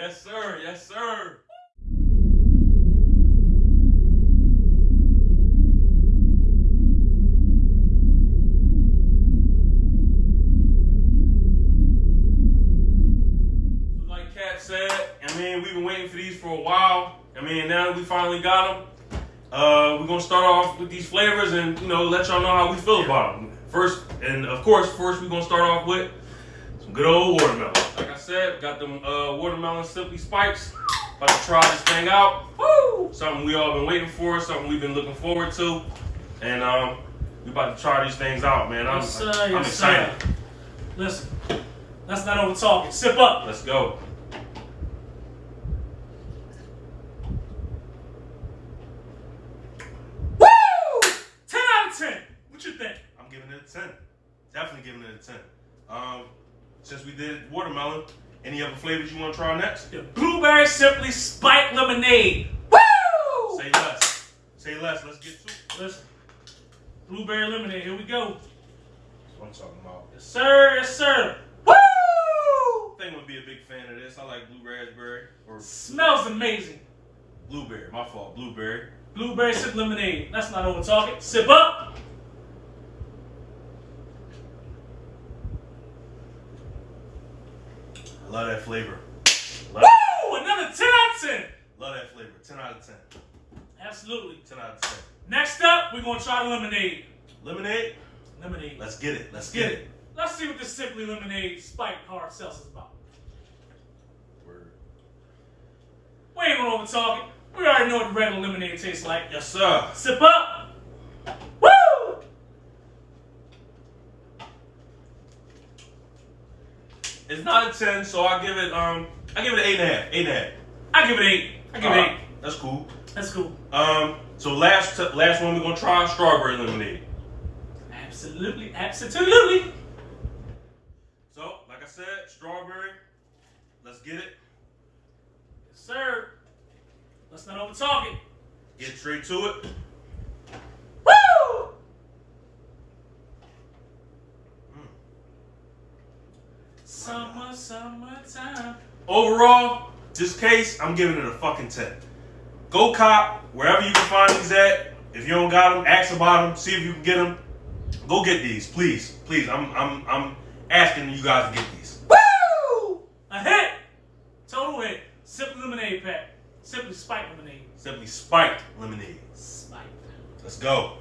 Yes, sir. Yes, sir. Like Cap said, I mean, we've been waiting for these for a while. I mean, now we finally got them, uh, we're gonna start off with these flavors and you know let y'all know how we feel about them. First, and of course, first we're gonna start off with some good old watermelon. Like I said, got them uh, watermelon simply spiked. About to try this thing out. Woo! Something we all been waiting for. Something we've been looking forward to. And um, we about to try these things out, man. I'm, Yes, sir, I'm yes, excited. sir. Listen, let's not over talk it. Sip up. Let's go. Woo! 10 out of 10. What you think? I'm giving it a 10. Definitely giving it a 10. Um, since we did watermelon, any other flavors you want to try next? The blueberry simply spiked lemonade. Woo! Say less. Say less. Let's get to it. Listen, blueberry lemonade. Here we go. That's what I'm talking about. Yes, sir. Yes, sir. Woo! I think I'm gonna be a big fan of this. I like blue raspberry or Smells amazing. blueberry. My fault. Blueberry. Blueberry sip lemonade. Let's not over talk it. Sip up. Love that flavor. Love. Woo! Another 10 out of 10. love that flavor. 10 out of 10. Absolutely. 10 out of 10. Next up, we're gonna try the lemonade. Lemonade. Lemonade. Let's get it. Let's Get get it. it. Let's see what this simply lemonade spiked hard seltzer's about. Word. We ain't gonna over talk it. We already know what the regular lemonade tastes like. Yes, sir. Sip up. Woo! It's not a 10, so I give it um I give it an eight and a half. Eight and a half. I give it eight. I give it Alright, eight. That's cool. That's cool. Um, so last t- last one we're gonna try strawberry lemonade. Absolutely, absolutely. So, like I said, strawberry. Let's get it. Yes, sir. Let's not over talk it. Get straight to it. Woo! Summer, summertime. Overall, this case, I'm giving it a fucking 10. Go cop wherever you can find these at. If you don't got them, ask about them. See if you can get them. Go get these, please, please. I'm I'm I'm asking you guys to get these. Woo! A hit. Total hit. Simply lemonade pack. Simply spiked lemonade. Simply spiked lemonade. Spiked. Let's go.